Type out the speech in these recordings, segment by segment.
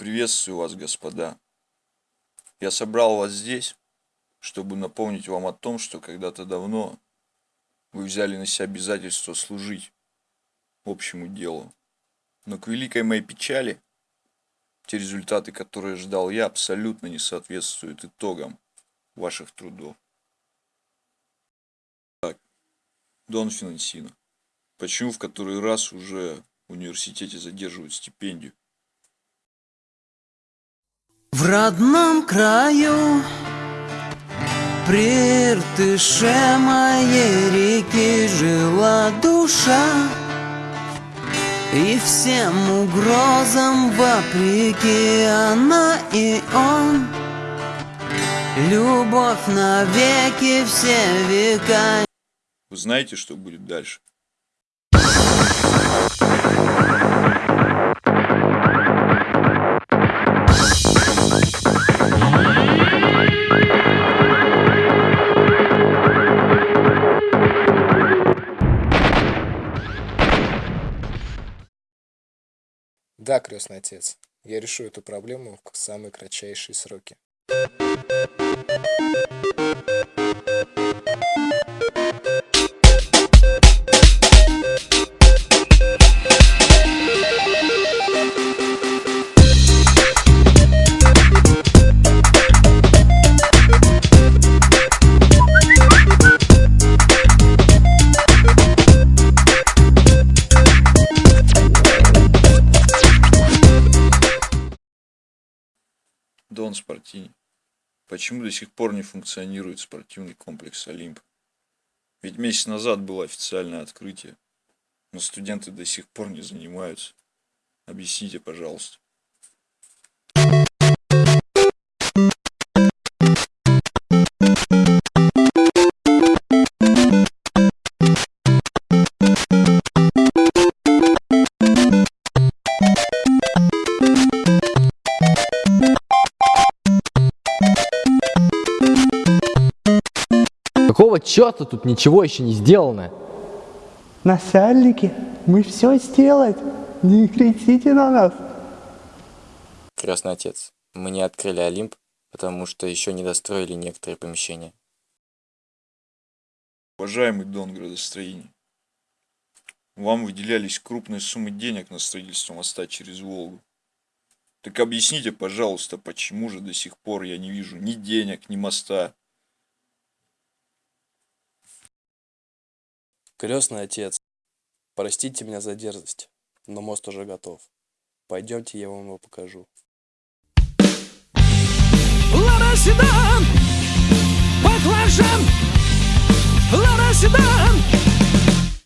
Приветствую вас, господа. Я собрал вас здесь, чтобы напомнить вам о том, что когда-то давно вы взяли на себя обязательство служить общему делу. Но к великой моей печали, те результаты, которые ждал я, абсолютно не соответствуют итогам ваших трудов. Так, Дон Финансино, почему в который раз уже в университете задерживают стипендию? В родном краю. При Иртыше моей реки жила душа. И всем угрозам вопреки она и он. Любовь навеки все века. Вы знаете, что будет дальше? Да, крестный отец, я решу эту проблему в самые кратчайшие сроки. Дон Спортини, почему до сих пор не функционирует спортивный комплекс Олимп? Ведь месяц назад было официальное открытие, но студенты до сих пор не занимаются. Объясните, пожалуйста. Какого черта тут ничего еще не сделано? Насальники, мы все сделать. Не кричите на нас. Крестный отец, мы не открыли Олимп, потому что еще не достроили некоторые помещения. Уважаемый Дон градостроения, вам выделялись крупные суммы денег на строительство моста через Волгу. Так объясните, пожалуйста, почему же до сих пор я не вижу ни денег, ни моста? Крестный отец, простите меня за дерзость, но мост уже готов. Пойдемте, я вам его покажу. Лада Седан, баклажан, Лада Седан,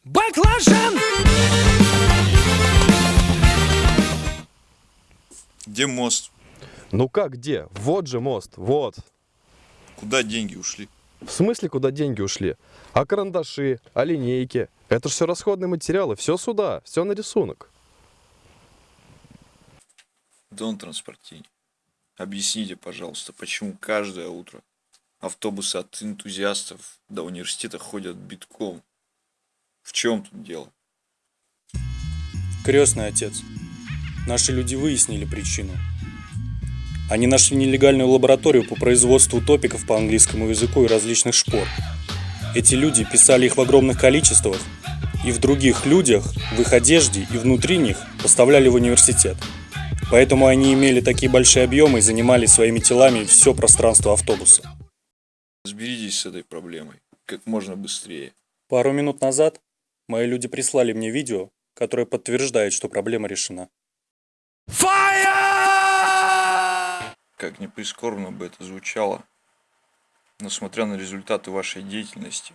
баклажан. Где мост? Ну как где? Вот же мост, вот. Куда деньги ушли? В смысле, куда деньги ушли? А карандаши, а линейки? Это же все расходные материалы, все сюда, все на рисунок. Дон Транспортини, объясните, пожалуйста, почему каждое утро автобусы от энтузиастов до университета ходят битком? В чем тут дело? Крестный отец. Наши люди выяснили причину. Они нашли нелегальную лабораторию по производству топиков по английскому языку и различных шпор. Эти люди писали их в огромных количествах, и в других людях, в их одежде и внутри них поставляли в университет. Поэтому они имели такие большие объемы и занимали своими телами все пространство автобуса. Разберитесь с этой проблемой как можно быстрее. Пару минут назад мои люди прислали мне видео, которое подтверждает, что проблема решена. Как ни прискорбно бы это звучало, но смотря на результаты вашей деятельности,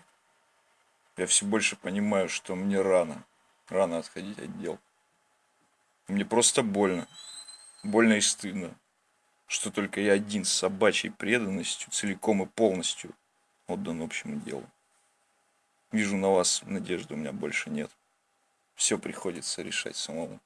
я все больше понимаю, что мне рано, рано отходить от дел. Мне просто больно, больно и стыдно, что только я один с собачьей преданностью целиком и полностью отдан общему делу. Вижу на вас надежды у меня больше нет. Все приходится решать самому.